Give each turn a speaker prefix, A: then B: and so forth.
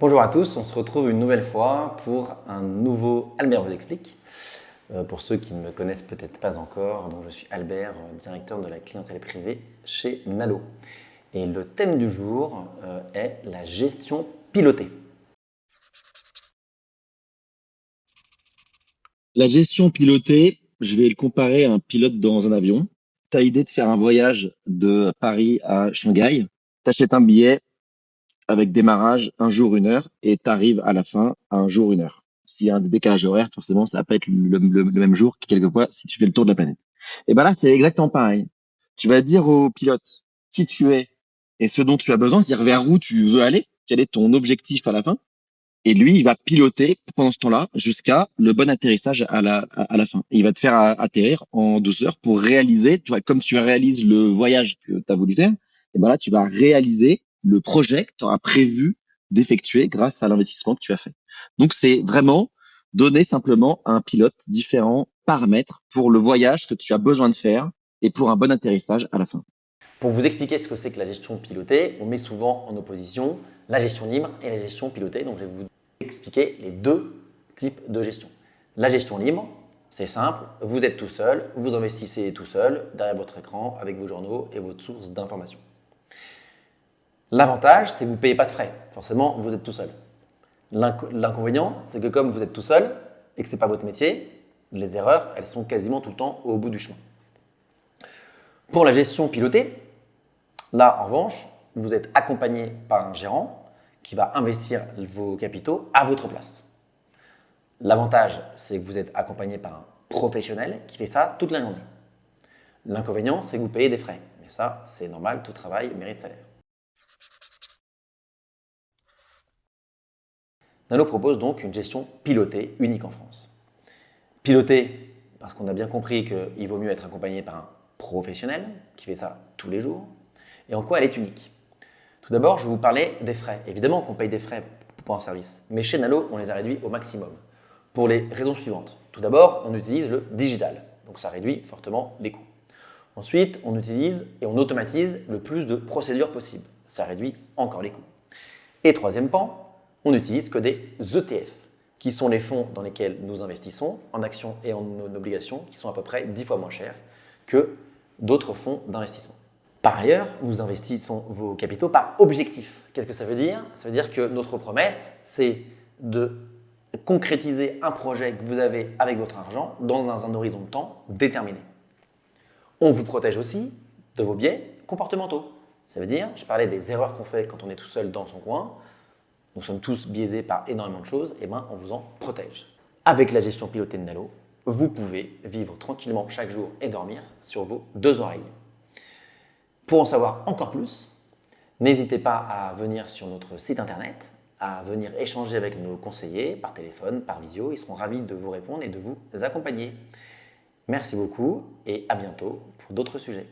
A: Bonjour à tous, on se retrouve une nouvelle fois pour un nouveau Albert vous explique. Euh, pour ceux qui ne me connaissent peut-être pas encore, je suis Albert, euh, directeur de la clientèle privée chez Nalo. Et le thème du jour euh, est la gestion pilotée.
B: La gestion pilotée, je vais le comparer à un pilote dans un avion. Tu as l'idée de faire un voyage de Paris à Shanghai. Tu un billet, avec démarrage un jour, une heure, et tu arrives à la fin un jour, une heure. S'il y a un décalage horaire, forcément, ça va pas être le, même jour que quelquefois si tu fais le tour de la planète. Et ben là, c'est exactement pareil. Tu vas dire au pilote qui tu es et ce dont tu as besoin, c'est-à-dire vers où tu veux aller, quel est ton objectif à la fin. Et lui, il va piloter pendant ce temps-là jusqu'à le bon atterrissage à la, à, la fin. il va te faire atterrir en 12 heures pour réaliser, tu vois, comme tu réalises le voyage que tu as voulu faire, et ben là, tu vas réaliser le projet que tu auras prévu d'effectuer grâce à l'investissement que tu as fait. Donc, c'est vraiment donner simplement à un pilote différents paramètres pour le voyage que tu as besoin de faire et pour un bon atterrissage à la fin.
A: Pour vous expliquer ce que c'est que la gestion pilotée, on met souvent en opposition la gestion libre et la gestion pilotée. Donc, je vais vous expliquer les deux types de gestion. La gestion libre, c'est simple, vous êtes tout seul, vous investissez tout seul derrière votre écran avec vos journaux et votre source d'information. L'avantage, c'est que vous ne payez pas de frais. Forcément, vous êtes tout seul. L'inconvénient, c'est que comme vous êtes tout seul et que ce n'est pas votre métier, les erreurs, elles sont quasiment tout le temps au bout du chemin. Pour la gestion pilotée, là, en revanche, vous êtes accompagné par un gérant qui va investir vos capitaux à votre place. L'avantage, c'est que vous êtes accompagné par un professionnel qui fait ça toute la journée. L'inconvénient, c'est que vous payez des frais. Mais ça, c'est normal, tout travail mérite salaire. Nano propose donc une gestion pilotée unique en France. Pilotée parce qu'on a bien compris qu'il vaut mieux être accompagné par un professionnel qui fait ça tous les jours. Et en quoi elle est unique? Tout d'abord, je vais vous parler des frais. Évidemment qu'on paye des frais pour un service, mais chez Nano, on les a réduits au maximum. Pour les raisons suivantes. Tout d'abord, on utilise le digital, donc ça réduit fortement les coûts. Ensuite, on utilise et on automatise le plus de procédures possibles. Ça réduit encore les coûts. Et troisième pan, on n'utilise que des ETF, qui sont les fonds dans lesquels nous investissons en actions et en obligations, qui sont à peu près 10 fois moins chers que d'autres fonds d'investissement. Par ailleurs, nous investissons vos capitaux par objectif. Qu'est-ce que ça veut dire? Ça veut dire que notre promesse, c'est de concrétiser un projet que vous avez avec votre argent dans un horizon de temps déterminé. On vous protège aussi de vos biais comportementaux. Ça veut dire, je parlais des erreurs qu'on fait quand on est tout seul dans son coin, nous sommes tous biaisés par énormément de choses, et bien on vous en protège. Avec la gestion pilotée de Nalo, vous pouvez vivre tranquillement chaque jour et dormir sur vos deux oreilles. Pour en savoir encore plus, n'hésitez pas à venir sur notre site internet, à venir échanger avec nos conseillers par téléphone, par visio. Ils seront ravis de vous répondre et de vous accompagner. Merci beaucoup et à bientôt pour d'autres sujets.